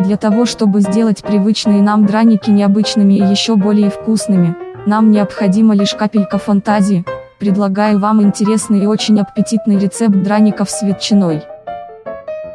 Для того чтобы сделать привычные нам драники необычными и еще более вкусными, нам необходима лишь капелька фантазии, предлагаю вам интересный и очень аппетитный рецепт драников с ветчиной.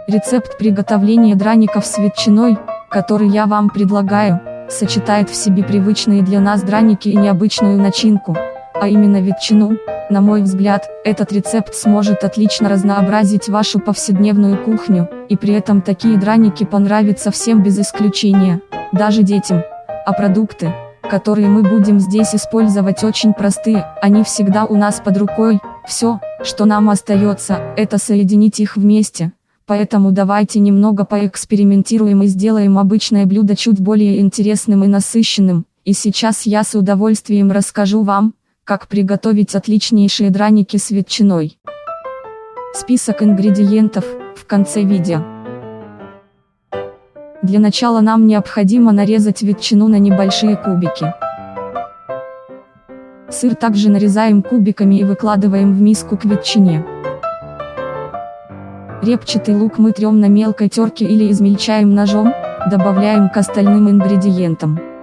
Рецепт приготовления драников с ветчиной, который я вам предлагаю, сочетает в себе привычные для нас драники и необычную начинку, а именно ветчину, на мой взгляд, этот рецепт сможет отлично разнообразить вашу повседневную кухню, и при этом такие драники понравятся всем без исключения, даже детям. А продукты, которые мы будем здесь использовать очень простые, они всегда у нас под рукой, все, что нам остается, это соединить их вместе. Поэтому давайте немного поэкспериментируем и сделаем обычное блюдо чуть более интересным и насыщенным, и сейчас я с удовольствием расскажу вам, как приготовить отличнейшие драники с ветчиной. Список ингредиентов в конце видео. Для начала нам необходимо нарезать ветчину на небольшие кубики. Сыр также нарезаем кубиками и выкладываем в миску к ветчине. Репчатый лук мы трем на мелкой терке или измельчаем ножом, добавляем к остальным ингредиентам.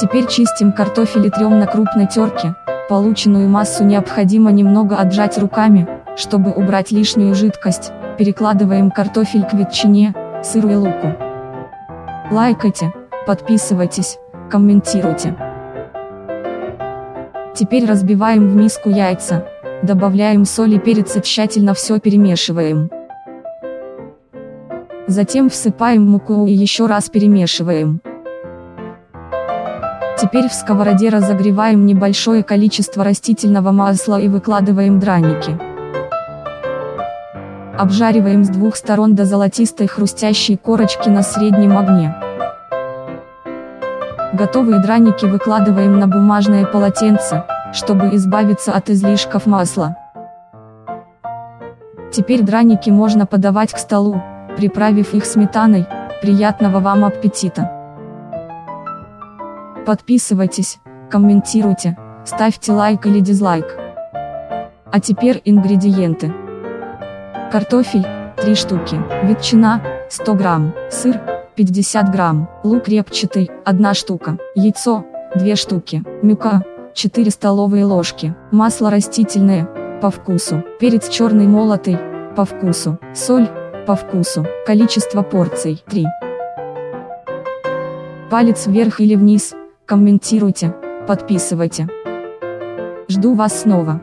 Теперь чистим картофель и трем на крупной терке. Полученную массу необходимо немного отжать руками, чтобы убрать лишнюю жидкость. Перекладываем картофель к ветчине, сыру и луку. Лайкайте, подписывайтесь, комментируйте. Теперь разбиваем в миску яйца, добавляем соль и перец и тщательно все перемешиваем. Затем всыпаем муку и еще раз перемешиваем. Теперь в сковороде разогреваем небольшое количество растительного масла и выкладываем драники. Обжариваем с двух сторон до золотистой хрустящей корочки на среднем огне. Готовые драники выкладываем на бумажное полотенце, чтобы избавиться от излишков масла. Теперь драники можно подавать к столу, приправив их сметаной, приятного вам аппетита! Подписывайтесь, комментируйте, ставьте лайк или дизлайк. А теперь ингредиенты. Картофель, 3 штуки, ветчина, 100 грамм, сыр, 50 грамм, лук репчатый, 1 штука, яйцо, 2 штуки, мюка, 4 столовые ложки, масло растительное, по вкусу, перец черный молотый, по вкусу, соль, по вкусу, количество порций, 3. Палец вверх или вниз, комментируйте, подписывайте. Жду вас снова.